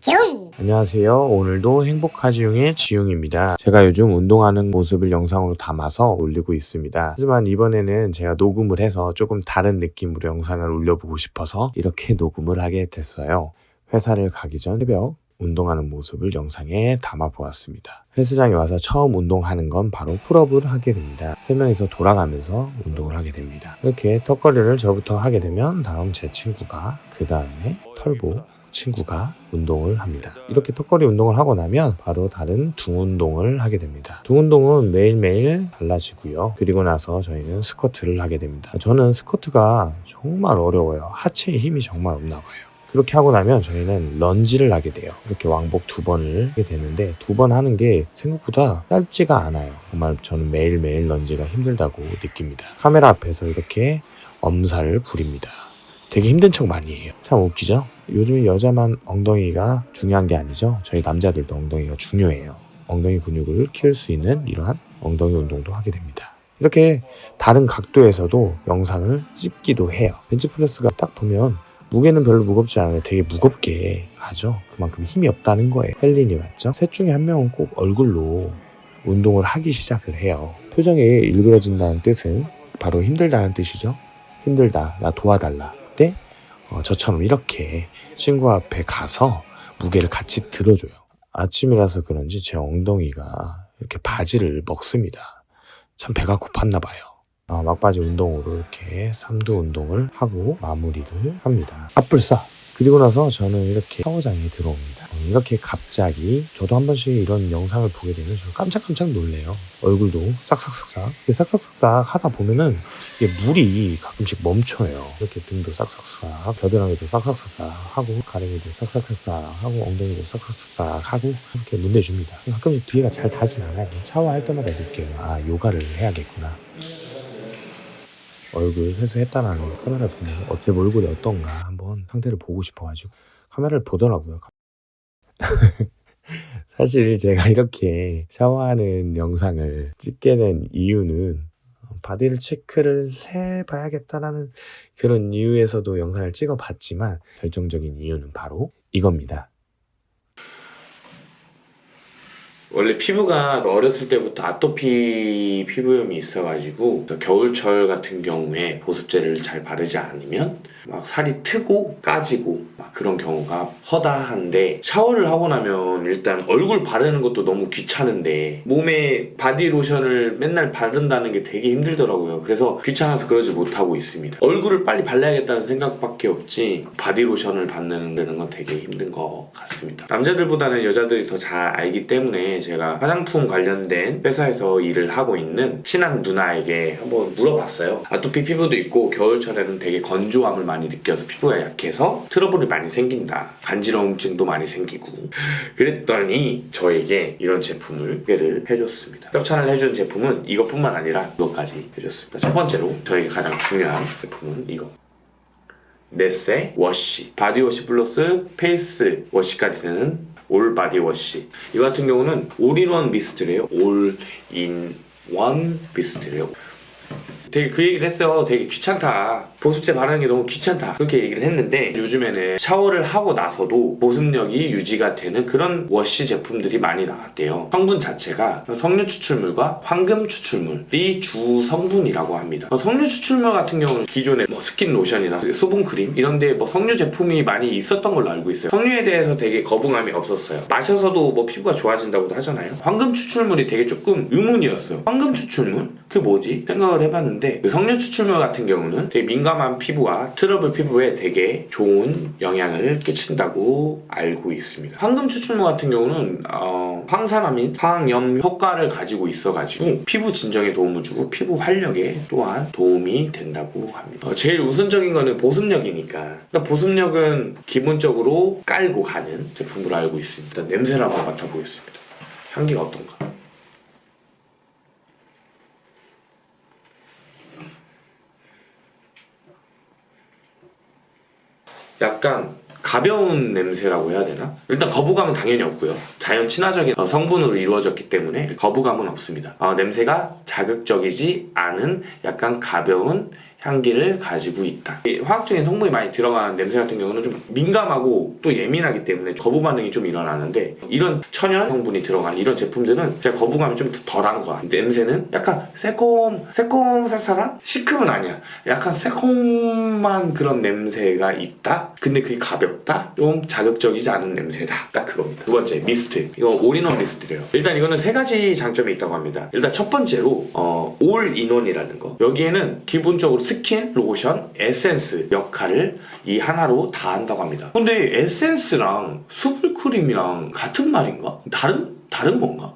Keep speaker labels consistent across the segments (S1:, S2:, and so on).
S1: 중!
S2: 안녕하세요. 오늘도 행복하지용의 지용입니다. 제가 요즘 운동하는 모습을 영상으로 담아서 올리고 있습니다. 하지만 이번에는 제가 녹음을 해서 조금 다른 느낌으로 영상을 올려보고 싶어서 이렇게 녹음을 하게 됐어요. 회사를 가기 전 새벽 운동하는 모습을 영상에 담아보았습니다. 헬스장에 와서 처음 운동하는 건 바로 풀업을 하게 됩니다. 세 명이서 돌아가면서 운동을 하게 됩니다. 이렇게 턱걸이를 저부터 하게 되면 다음 제 친구가 그 다음에 털보 친구가 운동을 합니다. 이렇게 턱걸이 운동을 하고 나면 바로 다른 등 운동을 하게 됩니다. 등 운동은 매일매일 달라지고요. 그리고 나서 저희는 스쿼트를 하게 됩니다. 저는 스쿼트가 정말 어려워요. 하체에 힘이 정말 없나 봐요. 그렇게 하고 나면 저희는 런지를 하게 돼요. 이렇게 왕복 두 번을 하게 되는데 두 번 하는 게 생각보다 짧지가 않아요. 정말 저는 매일매일 런지가 힘들다고 느낍니다. 카메라 앞에서 이렇게 엄살을 부립니다. 되게 힘든 척 많이 해요. 참 웃기죠? 요즘에 여자만 엉덩이가 중요한 게 아니죠. 저희 남자들도 엉덩이가 중요해요. 엉덩이 근육을 키울 수 있는 이러한 엉덩이 운동도 하게 됩니다. 이렇게 다른 각도에서도 영상을 찍기도 해요. 벤치프레스가 딱 보면 무게는 별로 무겁지 않아요. 되게 무겁게 하죠. 그만큼 힘이 없다는 거예요. 헬린이 맞죠? 셋 중에 한 명은 꼭 얼굴로 운동을 하기 시작을 해요. 표정이 일그러진다는 뜻은 바로 힘들다는 뜻이죠. 힘들다. 나 도와달라. 어, 저처럼 이렇게 친구 앞에 가서 무게를 같이 들어줘요. 아침이라서 그런지 제 엉덩이가 이렇게 바지를 먹습니다. 참 배가 고팠나 봐요. 어, 막바지 운동으로 이렇게 삼두 운동을 하고 마무리를 합니다. 앞불싸. 그리고 나서 저는 이렇게 샤워장에 들어옵니다. 어, 이렇게 갑자기 저도 한 번씩 이런 영상을 보게 되면 저 깜짝깜짝 놀래요. 얼굴도 싹싹싹싹. 싹싹싹싹 하다 보면은 이게 물이 가끔씩 멈춰요. 이렇게 등도 싹싹싹, 겨드랑이도 싹싹싹싹 하고 가랭이도 싹싹싹싹 하고 엉덩이도 싹싹싹싹 하고 이렇게 문대줍니다. 가끔 뒤에가 잘 닿진 않아요. 샤워할 때마다 느껴요. 아 요가를 해야겠구나. 얼굴 세수했다라는 카메라를 보면 어제 얼굴이 어떤가 한번 상태를 보고 싶어가지고 카메라를 보더라고요. 사실 제가 이렇게 샤워하는 영상을 찍게 된 이유는 바디를 체크를 해봐야겠다라는 그런 이유에서도 영상을 찍어봤지만 결정적인 이유는 바로 이겁니다. 원래 피부가 어렸을 때부터 아토피 피부염이 있어가지고 겨울철 같은 경우에 보습제를 잘 바르지 않으면 막 살이 트고 까지고 막 그런 경우가 허다한데 샤워를 하고 나면 일단 얼굴 바르는 것도 너무 귀찮은데 몸에 바디로션을 맨날 바른다는 게 되게 힘들더라고요. 그래서 귀찮아서 그러지 못하고 있습니다. 얼굴을 빨리 발라야겠다는 생각밖에 없지 바디로션을 바르는 건 되게 힘든 것 같습니다. 남자들보다는 여자들이 더 잘 알기 때문에 제가 화장품 관련된 회사에서 일을 하고 있는 친한 누나에게 한번 물어봤어요. 아토피 피부도 있고 겨울철에는 되게 건조함을 많이 느껴서 피부가 약해서 트러블이 많이 생긴다. 간지러움증도 많이 생기고 그랬더니 저에게 이런 제품을 소개를 해줬습니다. 협찬을 해준 제품은 이것뿐만 아니라 이것까지 해줬습니다. 첫 번째로 저에게 가장 중요한 제품은 이거. 네세 워시 바디워시 플러스 face wash까지 되는 all 바디워시. 이거 같은 경우는 올인원 미스트래요. 올인원 미스트래요 되게 그 얘기를 했어요 되게 귀찮다. 보습제 바르는 게 너무 귀찮다. 그렇게 얘기를 했는데 요즘에는 샤워를 하고 나서도 보습력이 유지가 되는 그런 wash 제품들이 많이 나왔대요. 성분 자체가 석류 추출물과 황금 추출물이 주 성분이라고 합니다. 석류 추출물 같은 경우는 기존에 뭐 스킨 로션이나 수분 크림 이런 데 뭐 석류 제품이 많이 있었던 걸로 알고 있어요. 석류에 대해서 되게 거부감이 없었어요. 마셔서도 뭐 피부가 좋아진다고도 하잖아요. 황금 추출물이 되게 조금 의문이었어요. 황금 추출물? 그게 뭐지? 생각을 해봤는데 그 석류 추출물 같은 경우는 되게 민감한 피부와 트러블 피부에 되게 좋은 영향을 끼친다고 알고 있습니다. 황금 추출물 같은 경우는 어, 항산화 및, 항염 효과를 가지고 있어가지고 피부 진정에 도움을 주고 피부 활력에 또한 도움이 된다고 합니다. 어, 제일 우선적인 거는 보습력이니까 그러니까 보습력은 기본적으로 깔고 가는 제품으로 알고 있습니다. 냄새를 한번 맡아보겠습니다. 향기가 어떤가? 약간 가벼운 냄새라고 해야 되나? 일단 거부감은 당연히 없고요. 자연 친화적인 어, 성분으로 이루어졌기 때문에 거부감은 없습니다. 어, 냄새가 자극적이지 않은 약간 가벼운 향기를 가지고 있다. 이 화학적인 성분이 많이 들어간 냄새 같은 경우는 좀 민감하고 또 예민하기 때문에 거부 반응이 좀 일어나는데 이런 천연 성분이 들어간 이런 제품들은 진짜 거부감이 좀 덜한 거야. 냄새는 약간 새콤, 새콤살살한? 시큼은 아니야. 약간 새콤한 그런 냄새가 있다? 근데 그게 가볍다? 좀 자극적이지 않은 냄새다. 딱 그겁니다. 두 번째, 미스트. 이거 all-in-one mist래요. 일단 이거는 세 가지 장점이 있다고 합니다. 일단 첫 번째로, 어, all-in-one이라는 거. 여기에는 기본적으로 스킨, 로션, 에센스 역할을 이 하나로 다 한다고 합니다. 근데 에센스랑 수분크림이랑 같은 말인가? 다른, 다른 건가?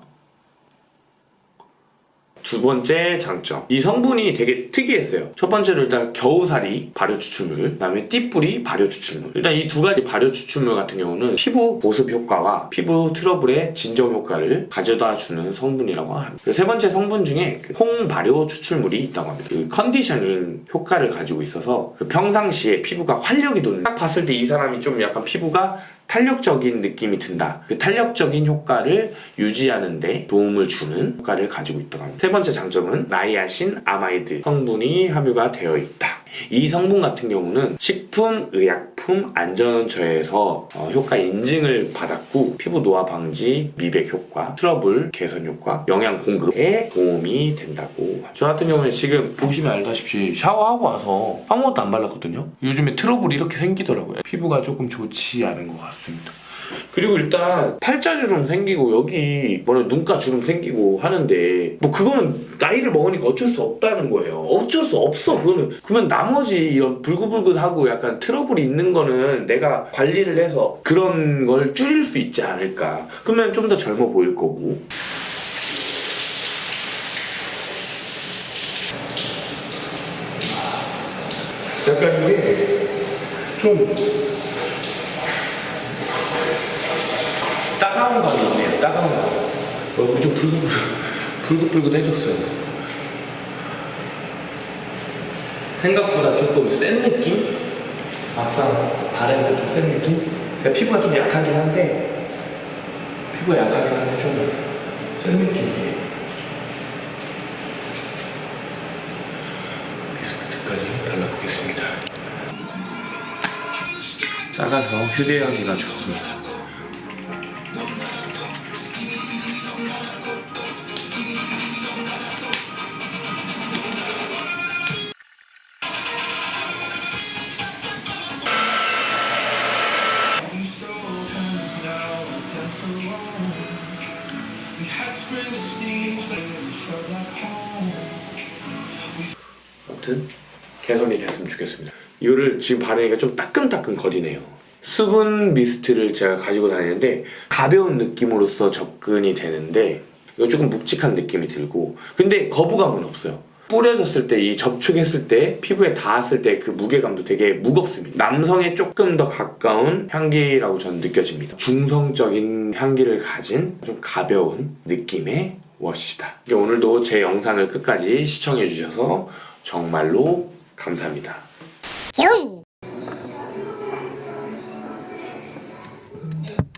S2: 두 번째 장점. 이 성분이 되게 특이했어요. 첫 번째로 일단 겨우살이 발효 추출물, 그 다음에 띠뿌리 발효 추출물. 일단 이 두 가지 발효 추출물 같은 경우는 피부 보습 효과와 피부 트러블의 진정 효과를 가져다 주는 성분이라고 합니다. 세 번째 성분 중에 그홍 발효 추출물이 있다고 합니다. 그 conditioning 효과를 가지고 있어서 그 평상시에 피부가 활력이 돋는 딱 봤을 때 이 사람이 좀 약간 피부가 탄력적인 느낌이 든다. 그 탄력적인 효과를 유지하는 데 도움을 주는 효과를 가지고 합니다. 세 번째 장점은 niacinamide 성분이 함유가 되어 있다. 이 성분 같은 경우는 식품의약품 안전처에서 어, 효과 인증을 받았고 피부 노화 방지, 미백 효과, 트러블 개선 효과, 영양 공급에 도움이 된다고. 저 같은 경우는 지금 보시면 알다시피 샤워하고 와서 아무것도 안 발랐거든요. 요즘에 트러블이 이렇게 생기더라고요. 피부가 조금 좋지 않은 것 같습니다. 그리고 일단 팔자주름 생기고 여기 뭐냐 눈가 주름 생기고 하는데 뭐 그거는 나이를 먹으니까 어쩔 수 없다는 거예요. 어쩔 수 없어. 그거는 그러면 나머지 이런 불긋불긋하고 약간 트러블이 있는 거는 내가 관리를 해서 그런 걸 줄일 수 있지 않을까. 그러면 좀 더 젊어 보일 거고. 약간 이게 좀 따가운 감이 있네요. 따가운 감. 어, 좀 불긋, 불긋불긋해졌어요. 생각보다 조금 센 느낌? 막상 바르니까 좀 센 느낌? 제가 피부가 좀 약하긴 한데 피부가 약하긴 한데 좀 센 느낌이에요. 비스크트까지 발라보겠습니다. 작아서 휴대하기가 좋습니다. 개선이 됐으면 좋겠습니다. 이거를 지금 바르니까 좀 따끔따끔 거리네요. 수분 미스트를 제가 가지고 다니는데 가벼운 느낌으로서 접근이 되는데 이거 조금 묵직한 느낌이 들고 근데 거부감은 없어요. 뿌려졌을 때 이 접촉했을 때 피부에 닿았을 때 그 무게감도 되게 무겁습니다. 남성에 조금 더 가까운 향기라고 저는 느껴집니다. 중성적인 향기를 가진 좀 가벼운 느낌의 워시다. 오늘도 제 영상을 끝까지 시청해 주셔서 정말로 감사합니다.
S1: 뿅!